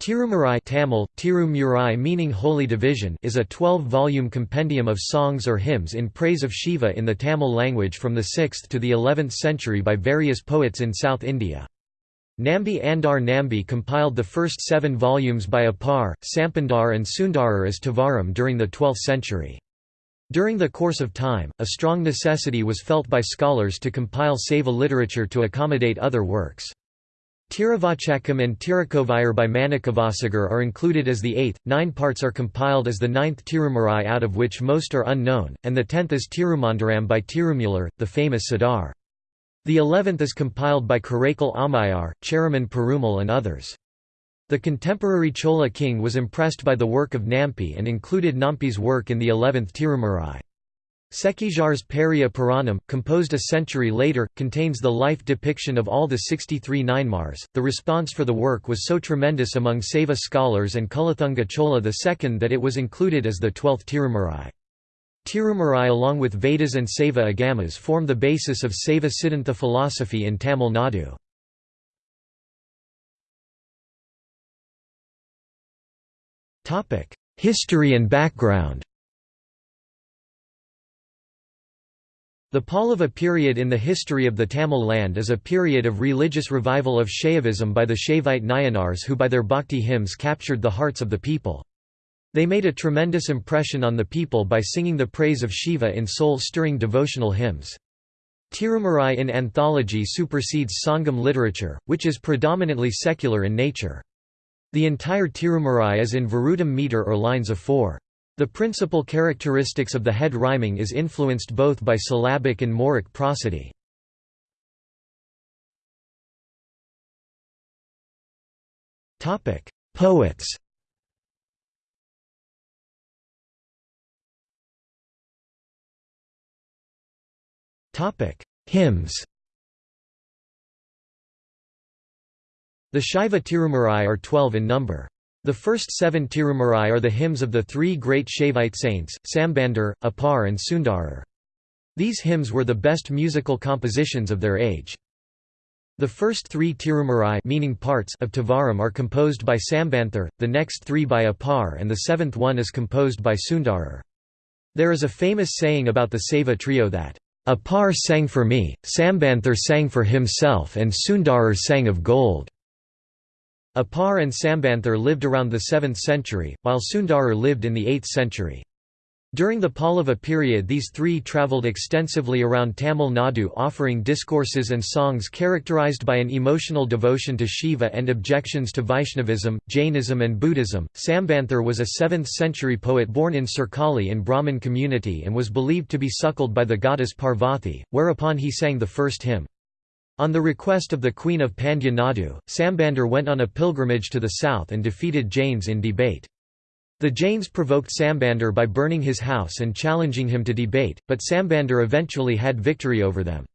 Tirumurai Tamil, Tirumurai meaning Holy Division is a 12-volume compendium of songs or hymns in praise of Shiva in the Tamil language from the 6th to the 11th century by various poets in South India. Nambi Andar Nambi compiled the first seven volumes by Appar, Sampandar and Sundarar as Tevaram during the 12th century. During the course of time, a strong necessity was felt by scholars to compile Saiva literature to accommodate other works. Tiruvachakam and Tirukovayur by Manikavasagar are included as the eighth, nine parts are compiled as the ninth Tirumurai out of which most are unknown, and the tenth is Tirumandaram by Tirumular, the famous Siddhar. The eleventh is compiled by Karaikal Ammayar, Cheraman Perumal and others. The contemporary Chola king was impressed by the work of Nampi and included Nampi's work in the eleventh Tirumurai. Sekijar's Periya Puranam, composed a century later, contains the life depiction of all the 63 Nayanmars. The response for the work was so tremendous among Saiva scholars and Kulathunga Chola II that it was included as the twelfth Tirumurai. Tirumurai along with Vedas and Saiva Agamas form the basis of Saiva Siddhanta philosophy in Tamil Nadu. History and background The Pallava period in the history of the Tamil land is a period of religious revival of Shaivism by the Shaivite Nayanars who by their bhakti hymns captured the hearts of the people. They made a tremendous impression on the people by singing the praise of Shiva in soul-stirring devotional hymns. Tirumurai in anthology supersedes Sangam literature, which is predominantly secular in nature. The entire Tirumurai is in Virutam meter or lines of four. The principal characteristics of the head rhyming is influenced both by syllabic and moraic prosody. Poets Hymns The Shaiva Tirumurai are twelve in number. The first seven Tirumurai are the hymns of the three great Shaivite saints, Sambandar, Appar and Sundarar. These hymns were the best musical compositions of their age. The first three Tirumurai meaning parts of Tevaram are composed by Sambandar, the next three by Appar and the seventh one is composed by Sundarar. There is a famous saying about the Saiva trio that, Appar sang for me, Sambandar sang for himself and Sundarar sang of gold. Appar and Sambandar lived around the 7th century, while Sundarar lived in the 8th century. During the Pallava period these three travelled extensively around Tamil Nadu offering discourses and songs characterized by an emotional devotion to Shiva and objections to Vaishnavism, Jainism and Buddhism. Sambandar was a 7th century poet born in Sirkali in Brahmin community and was believed to be suckled by the goddess Parvati, whereupon he sang the first hymn. On the request of the Queen of Pandya Nadu, Sambandar went on a pilgrimage to the south and defeated Jains in debate. The Jains provoked Sambandar by burning his house and challenging him to debate, but Sambandar eventually had victory over them.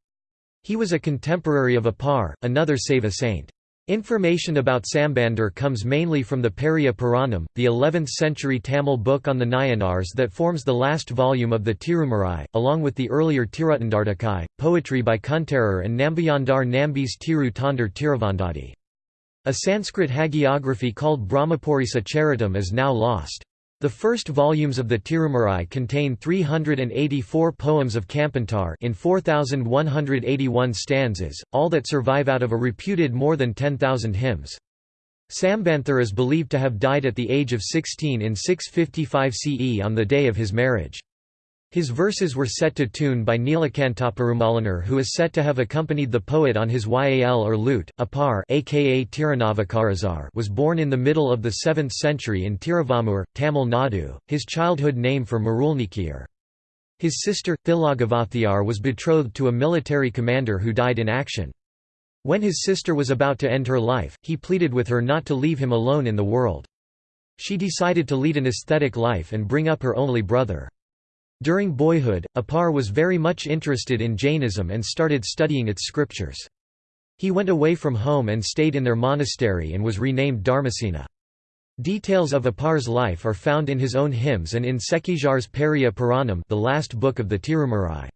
He was a contemporary of Appar, another Saiva saint. Information about Sambandar comes mainly from the Periya Puranam, the 11th-century Tamil book on the Nayanars that forms the last volume of the Tirumurai, along with the earlier Tiruttandardakai, poetry by Kuntarar and Nambiyandar Nambi's Tiru Tondar Tiruvandadi. A Sanskrit hagiography called Brahmapurisa Charitam is now lost. The first volumes of the Tirumurai contain 384 poems of Kampantar in 4,181 stanzas, all that survive out of a reputed more than 10,000 hymns. Sambandar is believed to have died at the age of 16 in 655 CE on the day of his marriage. His verses were set to tune by Neelakantaperumalanar who is said to have accompanied the poet on his yal or lute. Appar aka Tirunavakarazar was born in the middle of the 7th century in Tiruvamur, Tamil Nadu, his childhood name for Marulnikiyar. His sister, Thilagavathiyar was betrothed to a military commander who died in action. When his sister was about to end her life, he pleaded with her not to leave him alone in the world. She decided to lead an ascetic life and bring up her only brother. During boyhood, Appar was very much interested in Jainism and started studying its scriptures. He went away from home and stayed in their monastery and was renamed Dharmasena. Details of Appar's life are found in his own hymns and in Sekijar's Periya Puranam the last book of the Tirumurai.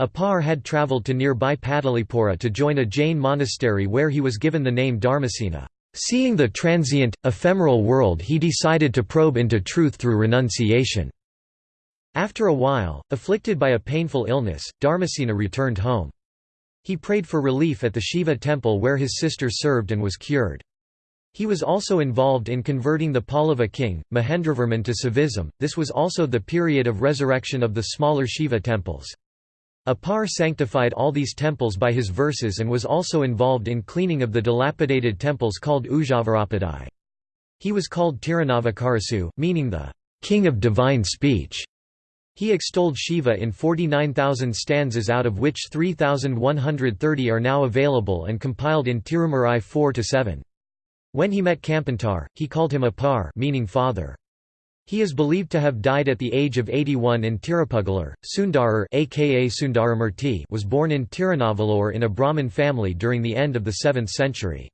Appar had travelled to nearby Patalipura to join a Jain monastery where he was given the name Dharmasena. Seeing the transient, ephemeral world he decided to probe into truth through renunciation. After a while, afflicted by a painful illness, Dharmasena returned home. He prayed for relief at the Shiva temple where his sister served and was cured. He was also involved in converting the Pallava king, Mahendravarman to Saivism. This was also the period of resurrection of the smaller Shiva temples. Appar sanctified all these temples by his verses and was also involved in cleaning of the dilapidated temples called Ujjavarapadai. He was called Tirunavukkarasu, meaning the king of divine speech. He extolled Shiva in 49,000 stanzas out of which 3,130 are now available and compiled in Tirumurai 4–7. When he met Kampantar, he called him Appar meaning father. He is believed to have died at the age of 81 in Tirupugalar. Sundarar aka Sundaramurti was born in Tirunavallur in a Brahmin family during the end of the 7th century.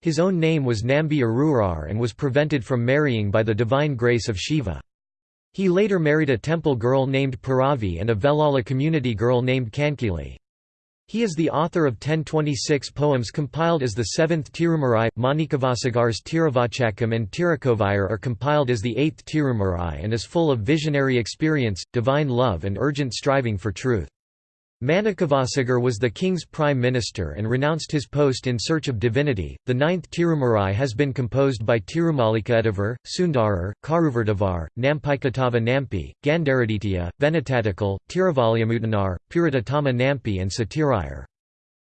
His own name was Nambi Arurar and was prevented from marrying by the divine grace of Shiva. He later married a temple girl named Paravi and a Velala community girl named Kankili. He is the author of 1026 poems compiled as the seventh Tirumurai. Manikavasagar's Tiruvachakam and Tirukovayar are compiled as the eighth Tirumurai and is full of visionary experience, divine love, and urgent striving for truth. Manikavasagar was the king's prime minister and renounced his post in search of divinity. The ninth Tirumurai has been composed by Tirumalika Sundarar, Karuvardavar, Nampaikatava Nampi, Gandaraditya, Venatatikal, Tiruvalyamutanar, Puritatama Nampi, and Satirayar.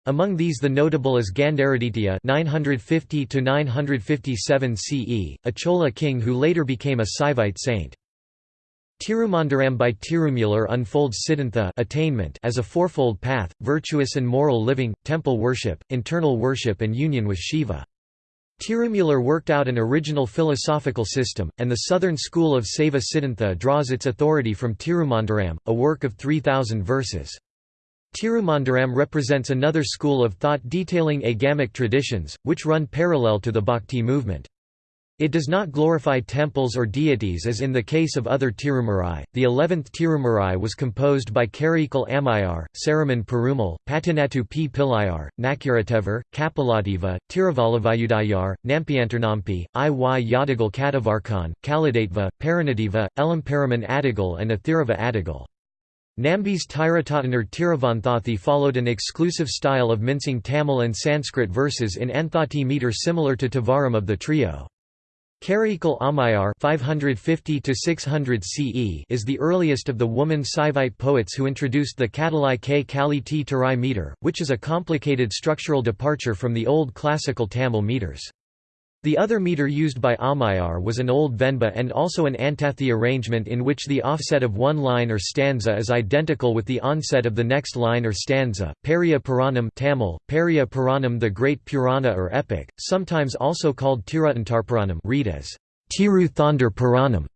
Among these the notable is Gandharaditya 950 957 CE, a Chola king who later became a Saivite saint. Tirumandaram by Tirumular unfolds Siddhantha attainment as a fourfold path, virtuous and moral living, temple worship, internal worship and union with Shiva. Tirumular worked out an original philosophical system, and the southern school of Saiva Siddhantha draws its authority from Tirumandaram, a work of 3,000 verses. Tirumandaram represents another school of thought detailing agamic traditions, which run parallel to the Bhakti movement. It does not glorify temples or deities as in the case of other Tirumurai. The eleventh Tirumurai was composed by Karaikal Ammayar, Cheraman Perumal, Patinattu P. Pillayar, Nakuratevar, Kapalativa, Tiruvalavayudayar, Nampianternampi, I. Y. Yadigal Katavarkan, Kaladatva, Paranadiva, Elamparaman Adigal, and Athirava Adigal. Nambi's Tiratatanar Tiravanthathi followed an exclusive style of mincing Tamil and Sanskrit verses in Anthathi meter similar to Tevaram of the trio. Karaikal Ammayar 550 CE is the earliest of the woman Saivite poets who introduced the Katalai K Kali T Tarai meter, which is a complicated structural departure from the old classical Tamil meters. The other meter used by Amayar was an old Venba and also an Antathi arrangement in which the offset of one line or stanza is identical with the onset of the next line or stanza. Periya Puranam Tamil, Periya Puranam the Great Purana or Epic, sometimes also called Tirutantarpuranam read as Tiru Thondar Puranam.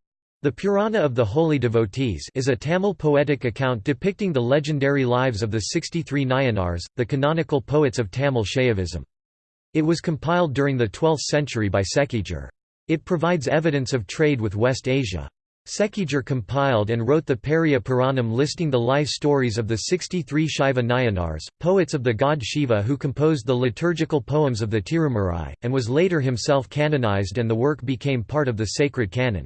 The Purana of the Holy Devotees is a Tamil poetic account depicting the legendary lives of the 63 Nayanars, the canonical poets of Tamil Shaivism. It was compiled during the 12th century by Sekijar. It provides evidence of trade with West Asia. Sekijar compiled and wrote the Periya Puranam listing the life stories of the 63 Shaiva Nayanars, poets of the god Shiva who composed the liturgical poems of the Tirumurai, and was later himself canonized and the work became part of the sacred canon.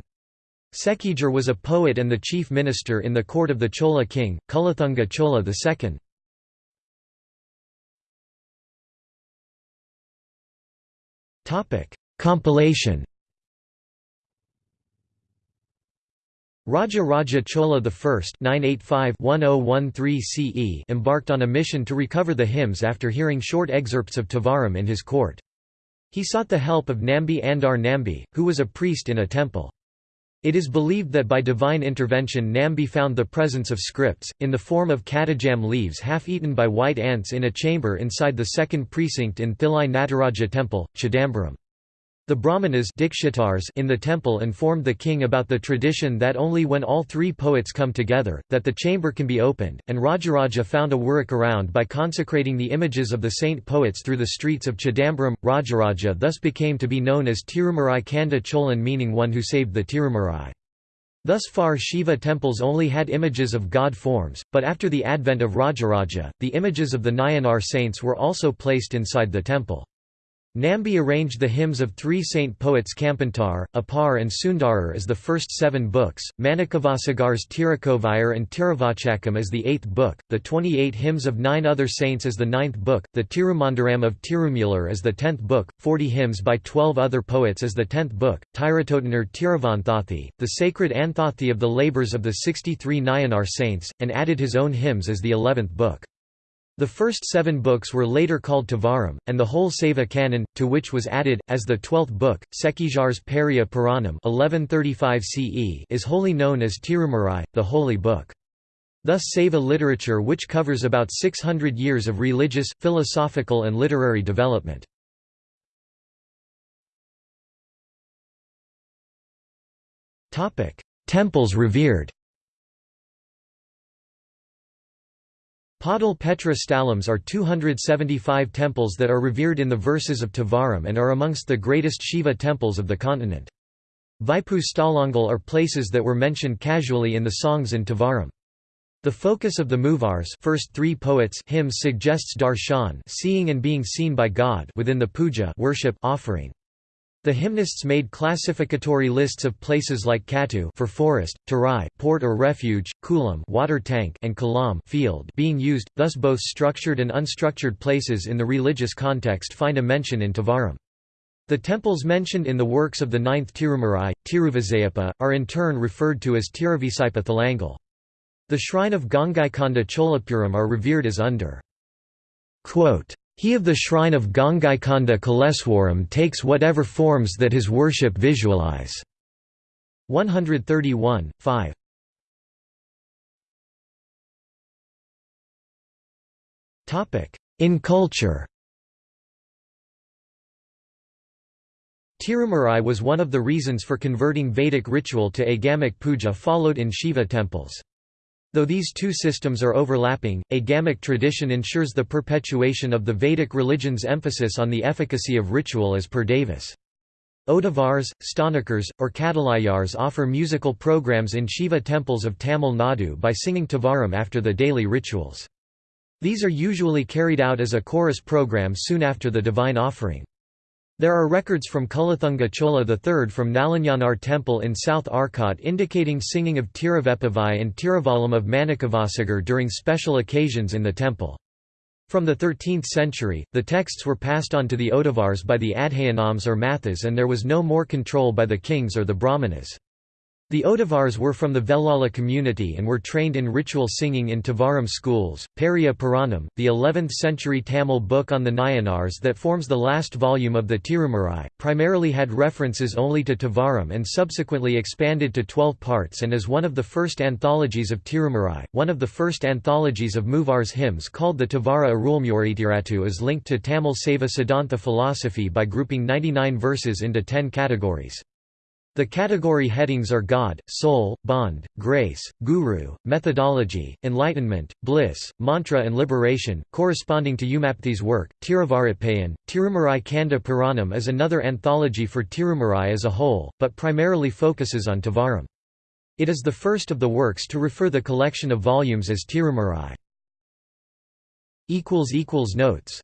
Sekijar was a poet and the chief minister in the court of the Chola king, Kulathunga Chola II. Topic: Compilation. Raja Raja Chola I oh CE embarked on a mission to recover the hymns after hearing short excerpts of Tevaram in his court. He sought the help of Nambi Andar Nambi, who was a priest in a temple. It is believed that by divine intervention Nambi found the presence of scripts, in the form of cadjan leaves half-eaten by white ants in a chamber inside the second precinct in Thillai Nataraja temple, Chidambaram. The Brahmanas in the temple informed the king about the tradition that only when all three poets come together, that the chamber can be opened, and Rajaraja found a workaround by consecrating the images of the saint poets through the streets of Chidambaram. Rajaraja thus became to be known as Tirumurai Kanda Cholan meaning one who saved the Tirumurai. Thus far Shiva temples only had images of god forms, but after the advent of Rajaraja, the images of the Nayanar saints were also placed inside the temple. Nambi arranged the hymns of three saint poets Kampantar, Appar and Sundarar as the first seven books, Manikavasagar's Tirukovayar and Tiruvachakam as the eighth book, the 28 hymns of nine other saints as the ninth book, the Tirumandaram of Tirumular as the tenth book, 40 hymns by twelve other poets as the tenth book, Tiratotanar Tiruvanthathi, the sacred anthathi of the labours of the 63 Nayanar saints, and added his own hymns as the eleventh book. The first seven books were later called Tevaram, and the whole Saiva canon, to which was added, as the twelfth book, Sekijar's Periya Puranam 1135 CE is wholly known as Tirumurai, the Holy Book. Thus Saiva literature which covers about 600 years of religious, philosophical and literary development. Temples revered Padal Petra Stalams are 275 temples that are revered in the verses of Tevaram and are amongst the greatest Shiva temples of the continent. Vaipu Stalangal are places that were mentioned casually in the songs in Tevaram. The focus of the Muvars first three poets hymns suggests darshan seeing and being seen by God within the puja worship offering. The hymnists made classificatory lists of places like Katu for forest, Tarai port or refuge, Kulam water tank and Kalam field being used, thus both structured and unstructured places in the religious context find a mention in Tevaram. The temples mentioned in the works of the ninth Tirumurai, Tiruvizayappa, are in turn referred to as Tiruvisaipa Thalangal. The shrine of Gangaikonda Cholapuram are revered as under Quote, he of the shrine of Gangaikonda Kaleswaram takes whatever forms that his worship visualize. 131, 5. In culture Tirumurai was one of the reasons for converting Vedic ritual to agamic puja followed in Shiva temples. Though these two systems are overlapping, a agamic tradition ensures the perpetuation of the Vedic religion's emphasis on the efficacy of ritual as per Davis. Odavars, Stanakars, or Kadalayars offer musical programs in Shiva temples of Tamil Nadu by singing Tevaram after the daily rituals. These are usually carried out as a chorus program soon after the divine offering. There are records from Kulathunga Chola III from Nalanyanar temple in South Arcot indicating singing of Tiruvepavai and Tiruvalam of Manikavasagar during special occasions in the temple. From the 13th century, the texts were passed on to the Odavars by the Adhayanams or Mathas and there was no more control by the kings or the Brahmanas. The Odavars were from the Vellala community and were trained in ritual singing in Tevaram schools. Periya Puranam, the 11th century Tamil book on the Nayanars that forms the last volume of the Tirumurai, primarily had references only to Tevaram and subsequently expanded to 12 parts and is one of the first anthologies of Tirumurai. One of the first anthologies of Muvar's hymns called the Tevara Arulmuritiratu is linked to Tamil Saiva Siddhanta philosophy by grouping 99 verses into 10 categories. The category headings are God, Soul, Bond, Grace, Guru, Methodology, Enlightenment, Bliss, Mantra and Liberation, corresponding to Umapathi's work. Tiruvaritpayan, Tirumurai Kanda Puranam is another anthology for Tirumurai as a whole, but primarily focuses on Tevaram. It is the first of the works to refer the collection of volumes as Tirumurai. Notes